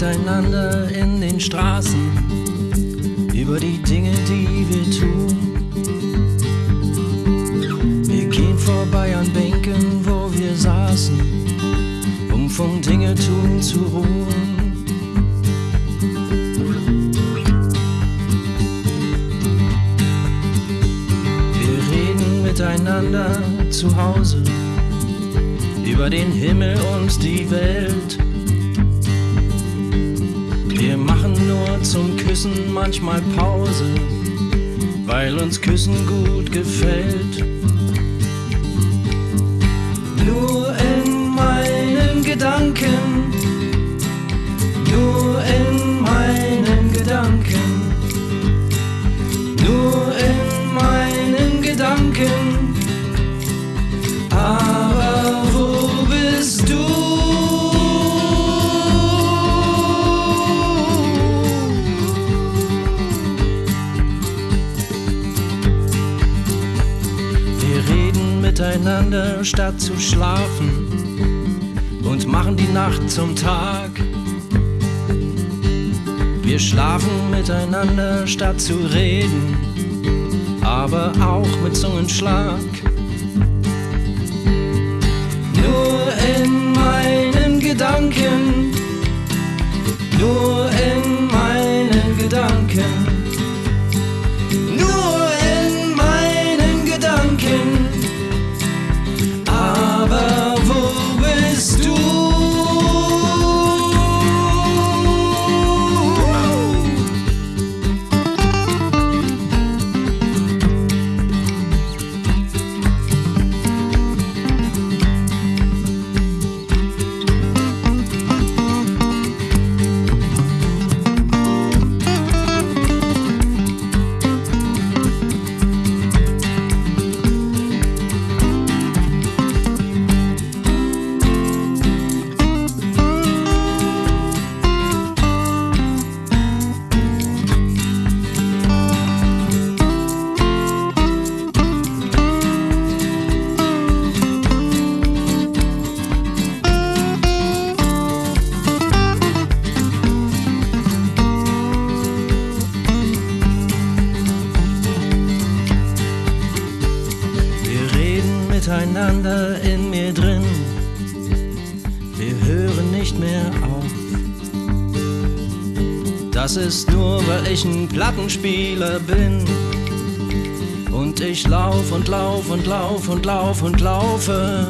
miteinander in den Straßen über die Dinge, die wir tun. Wir gehen vorbei an Bänken, wo wir saßen, um vom Dinge tun zu ruhen. Wir reden miteinander zu Hause über den Himmel und die Welt. Wir machen nur zum Küssen manchmal Pause, weil uns Küssen gut gefällt. Nur in meinen Gedanken, miteinander statt zu schlafen und machen die Nacht zum Tag. Wir schlafen miteinander statt zu reden, aber auch mit Zungenschlag. Nur in meinen Gedanken, miteinander in mir drin. Wir hören nicht mehr auf. Das ist nur, weil ich ein Plattenspieler bin. Und ich lauf und lauf und lauf und lauf und laufe.